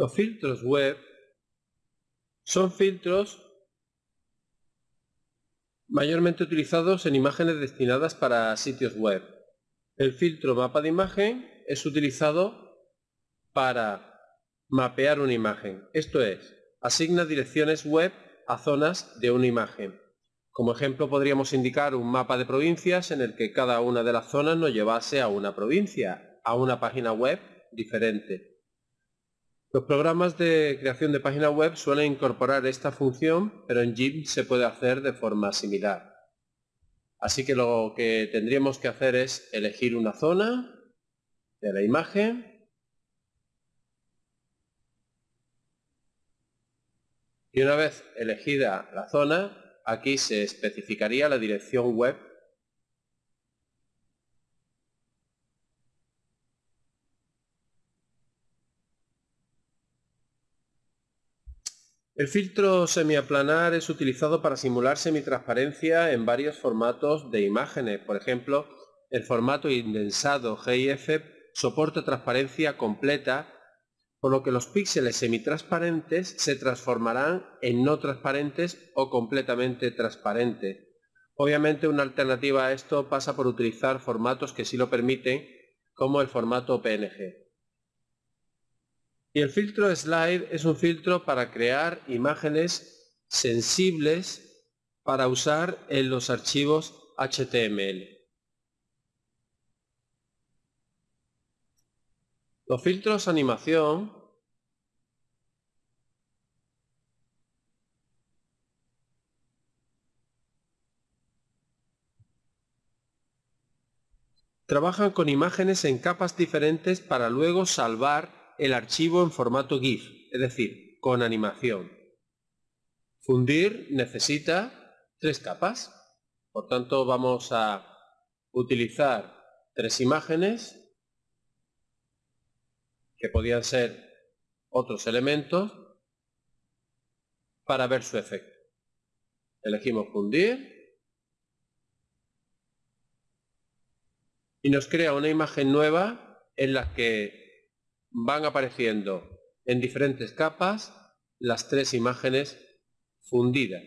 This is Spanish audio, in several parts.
Los filtros web son filtros mayormente utilizados en imágenes destinadas para sitios web. El filtro mapa de imagen es utilizado para mapear una imagen. Esto es, asigna direcciones web a zonas de una imagen. Como ejemplo podríamos indicar un mapa de provincias en el que cada una de las zonas nos llevase a una provincia, a una página web diferente. Los programas de creación de página web suelen incorporar esta función, pero en GIMP se puede hacer de forma similar. Así que lo que tendríamos que hacer es elegir una zona de la imagen y una vez elegida la zona, aquí se especificaría la dirección web El filtro semiaplanar es utilizado para simular semitransparencia en varios formatos de imágenes. Por ejemplo, el formato indensado GIF soporta transparencia completa, por lo que los píxeles semitransparentes se transformarán en no transparentes o completamente transparentes. Obviamente una alternativa a esto pasa por utilizar formatos que sí lo permiten, como el formato PNG. Y el filtro slide es un filtro para crear imágenes sensibles para usar en los archivos HTML. Los filtros animación trabajan con imágenes en capas diferentes para luego salvar el archivo en formato GIF, es decir, con animación. Fundir necesita tres capas, por tanto vamos a utilizar tres imágenes que podían ser otros elementos para ver su efecto. Elegimos fundir y nos crea una imagen nueva en la que van apareciendo en diferentes capas las tres imágenes fundidas.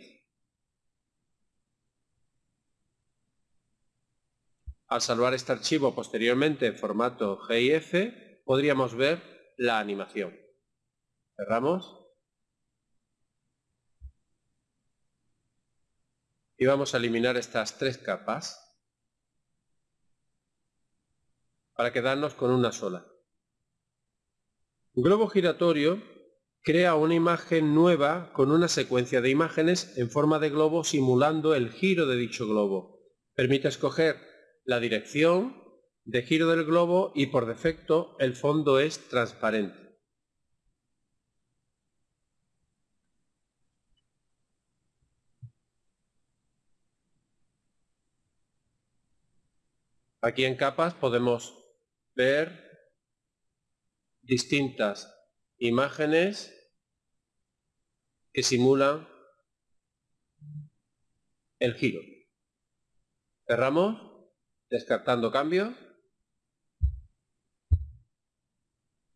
Al salvar este archivo posteriormente en formato GIF, podríamos ver la animación. Cerramos. Y vamos a eliminar estas tres capas para quedarnos con una sola. Globo giratorio crea una imagen nueva con una secuencia de imágenes en forma de globo simulando el giro de dicho globo. Permite escoger la dirección de giro del globo y por defecto el fondo es transparente. Aquí en capas podemos ver distintas imágenes que simulan el giro. Cerramos, descartando cambios.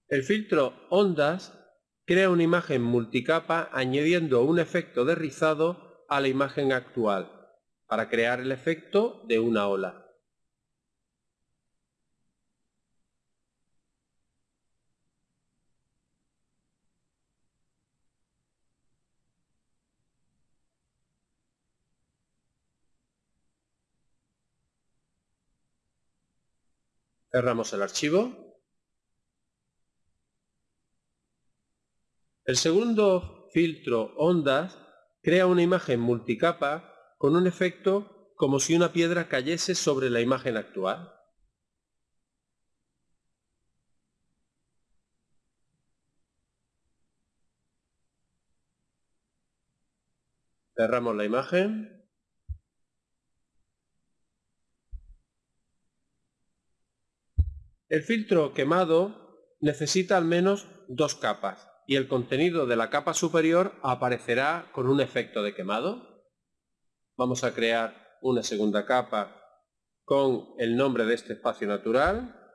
El filtro ondas crea una imagen multicapa añadiendo un efecto de rizado a la imagen actual para crear el efecto de una ola. Cerramos el archivo. El segundo filtro ondas crea una imagen multicapa con un efecto como si una piedra cayese sobre la imagen actual. Cerramos la imagen. El filtro quemado necesita al menos dos capas y el contenido de la capa superior aparecerá con un efecto de quemado. Vamos a crear una segunda capa con el nombre de este espacio natural.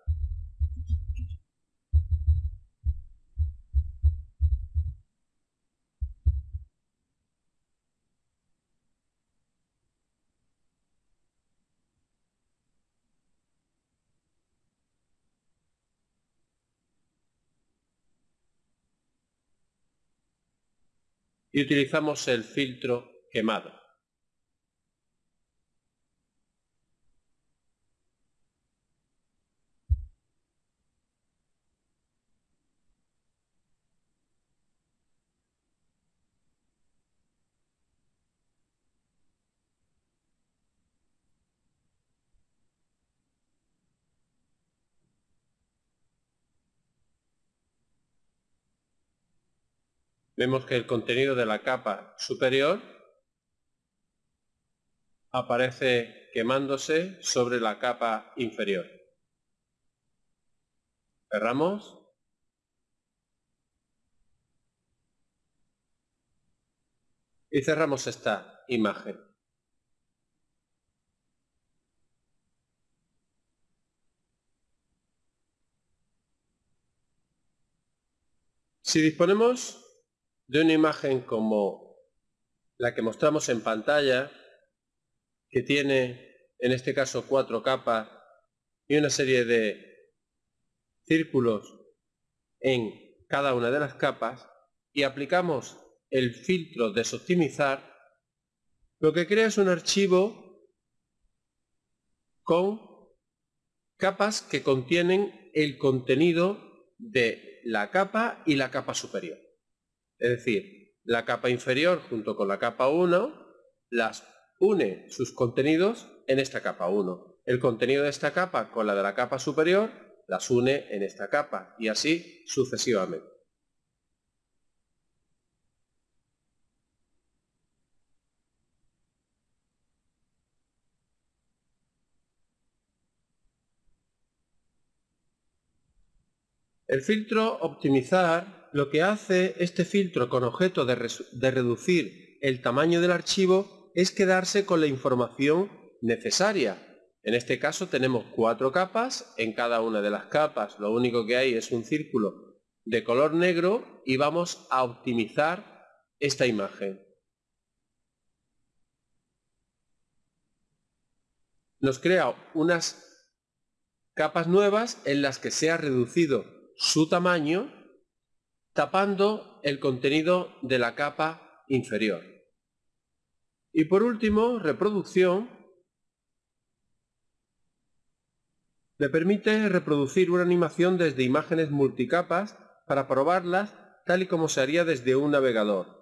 Y utilizamos el filtro quemado. Vemos que el contenido de la capa superior aparece quemándose sobre la capa inferior. Cerramos. Y cerramos esta imagen. Si disponemos de una imagen como la que mostramos en pantalla, que tiene en este caso cuatro capas y una serie de círculos en cada una de las capas, y aplicamos el filtro desoptimizar, lo que crea es un archivo con capas que contienen el contenido de la capa y la capa superior. Es decir, la capa inferior junto con la capa 1 las une sus contenidos en esta capa 1. El contenido de esta capa con la de la capa superior las une en esta capa y así sucesivamente. El filtro optimizar lo que hace este filtro con objeto de, reducir el tamaño del archivo es quedarse con la información necesaria. En este caso tenemos cuatro capas, en cada una de las capas lo único que hay es un círculo de color negro y vamos a optimizar esta imagen. Nos crea unas capas nuevas en las que se ha reducido su tamaño tapando el contenido de la capa inferior. Y por último, reproducción le permite reproducir una animación desde imágenes multicapas para probarlas tal y como se haría desde un navegador.